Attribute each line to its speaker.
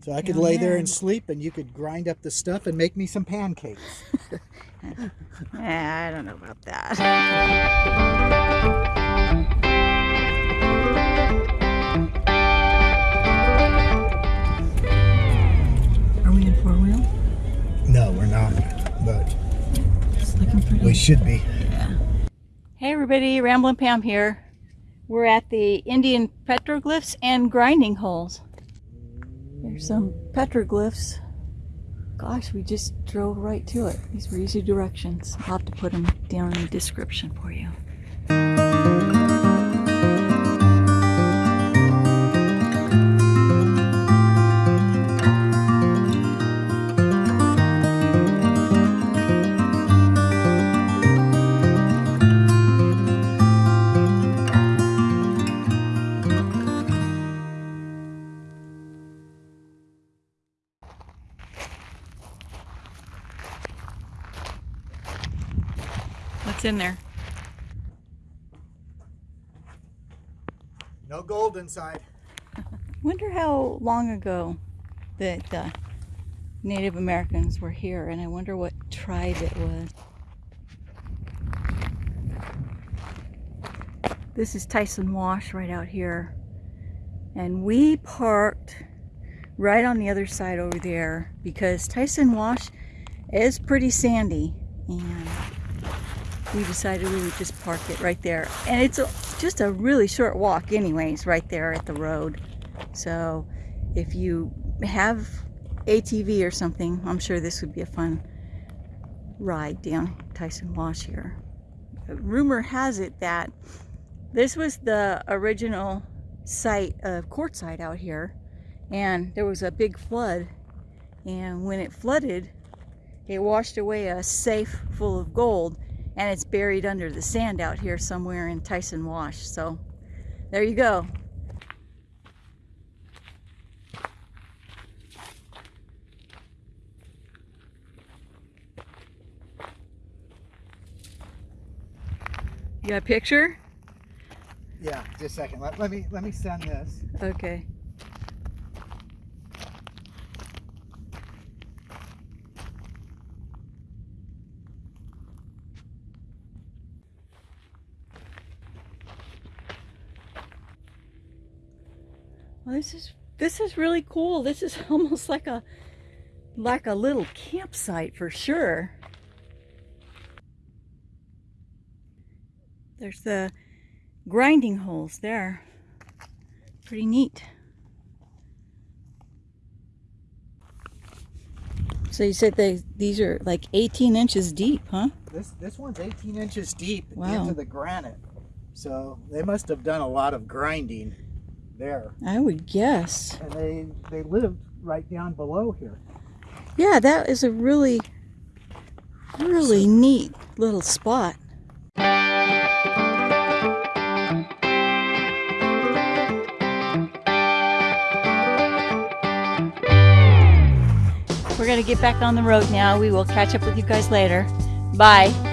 Speaker 1: So I could
Speaker 2: Oh,
Speaker 1: lay there and sleep, and you could grind up the stuff and make me some pancakes.
Speaker 2: I don't know about that. Are we in four wheel?
Speaker 1: No, we're not, but
Speaker 2: It's looking pretty.
Speaker 1: we should be.
Speaker 2: Hey everybody, Ramblin' Pam here. We're at the Indian petroglyphs and grinding holes. Some petroglyphs. Gosh, we just drove right to it. These were easy directions. I'll have to put them down in the description for you. What's in there?
Speaker 1: No gold inside.
Speaker 2: Wonder how long ago that uh, Native Americans were here, and I wonder what tribe it was. This is Tyson Wash right out here, and we parked right on the other side over there because Tyson Wash is pretty sandy, and we decided we would just park it right there. And it's a, just a really short walk, anyways, right there at the road. So if you have ATV or something, I'm sure this would be a fun ride down Tyson Wash here. Rumor has it that this was the original site of Quartzsite out here, and there was a big flood. And when it flooded, it washed away a safe full of gold, and it's buried under the sand out here somewhere in Tyson Wash. So there you go. You got a picture?
Speaker 1: Yeah, just a second. Let, let me let me send this.
Speaker 2: Okay. Well, this is this is really cool. This is almost like a like a little campsite for sure. There's the grinding holes there. Pretty neat. So you said they these are like 18 inches deep, huh?
Speaker 1: This this one's 18 inches deep
Speaker 2: Wow.
Speaker 1: into the granite. So they must have done a lot of grinding there.
Speaker 2: I would guess.
Speaker 1: And they they lived right down below here.
Speaker 2: Yeah, that is a really, really neat little spot. We're going to get back on the road now. We will catch up with you guys later. Bye.